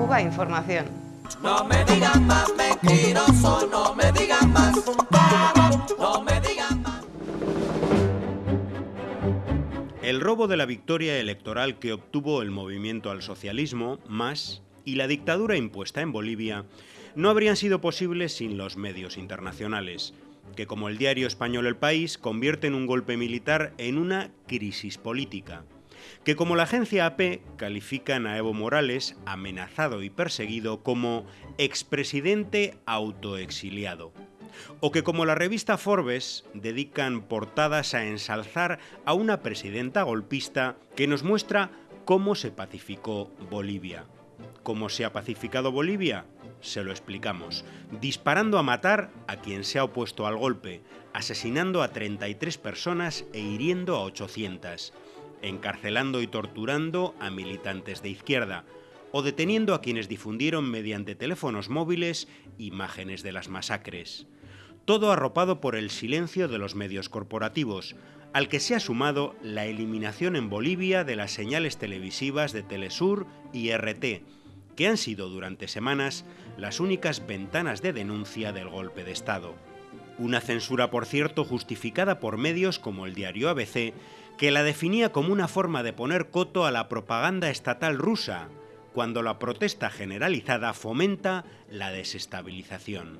Cuba Información. No me digan más mentiroso, no me digan más, no me digan más. El robo de la victoria electoral que obtuvo el movimiento al socialismo, MAS, y la dictadura impuesta en Bolivia no habrían sido posibles sin los medios internacionales, que como el diario español El País convierten un golpe militar en una crisis política, que como la agencia AP califican a Evo Morales, amenazado y perseguido, como expresidente autoexiliado, o que como la revista Forbes dedican portadas a ensalzar a una presidenta golpista que nos muestra cómo se pacificó Bolivia. ¿Cómo se ha pacificado Bolivia? Se lo explicamos. Disparando a matar a quien se ha opuesto al golpe, asesinando a 33 personas e hiriendo a 800, encarcelando y torturando a militantes de izquierda, o deteniendo a quienes difundieron mediante teléfonos móviles imágenes de las masacres. Todo arropado por el silencio de los medios corporativos, al que se ha sumado la eliminación en Bolivia de las señales televisivas de Telesur y RT, que han sido durante semanas las únicas ventanas de denuncia del golpe de Estado. Una censura, por cierto, justificada por medios como el diario ABC, que la definía como una forma de poner coto a la propaganda estatal rusa, cuando la protesta generalizada fomenta la desestabilización.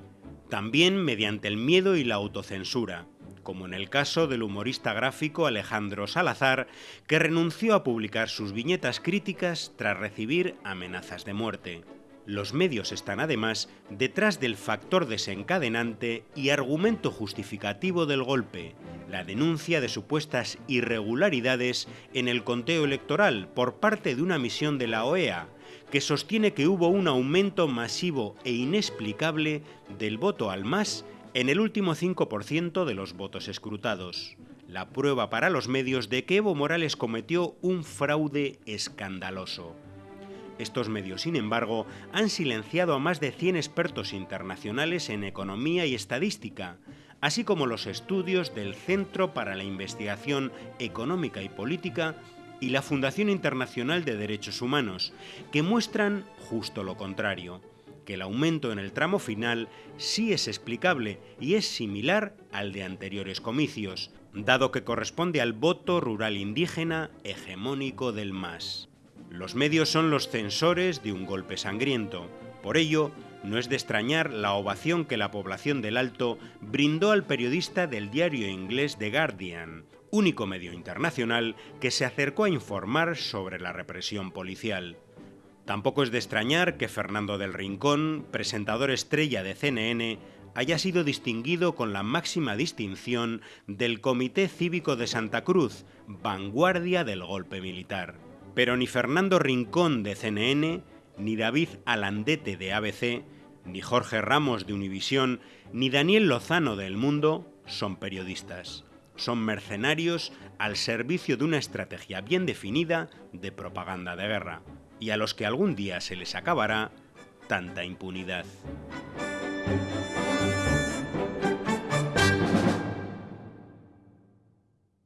También mediante el miedo y la autocensura, como en el caso del humorista gráfico Alejandro Salazar, que renunció a publicar sus viñetas críticas tras recibir amenazas de muerte. Los medios están además detrás del factor desencadenante y argumento justificativo del golpe, la denuncia de supuestas irregularidades en el conteo electoral por parte de una misión de la OEA, que sostiene que hubo un aumento masivo e inexplicable del voto al MAS en el último 5% de los votos escrutados. La prueba para los medios de que Evo Morales cometió un fraude escandaloso. Estos medios, sin embargo, han silenciado a más de 100 expertos internacionales en economía y estadística, así como los estudios del Centro para la Investigación Económica y Política y la Fundación Internacional de Derechos Humanos, que muestran justo lo contrario que el aumento en el tramo final sí es explicable y es similar al de anteriores comicios, dado que corresponde al voto rural indígena hegemónico del MAS. Los medios son los censores de un golpe sangriento, por ello, no es de extrañar la ovación que la población del Alto brindó al periodista del diario inglés The Guardian, único medio internacional que se acercó a informar sobre la represión policial. Tampoco es de extrañar que Fernando del Rincón, presentador estrella de CNN, haya sido distinguido con la máxima distinción del Comité Cívico de Santa Cruz, vanguardia del golpe militar. Pero ni Fernando Rincón de CNN, ni David Alandete de ABC, ni Jorge Ramos de Univisión, ni Daniel Lozano de El Mundo son periodistas. Son mercenarios al servicio de una estrategia bien definida de propaganda de guerra y a los que algún día se les acabará tanta impunidad.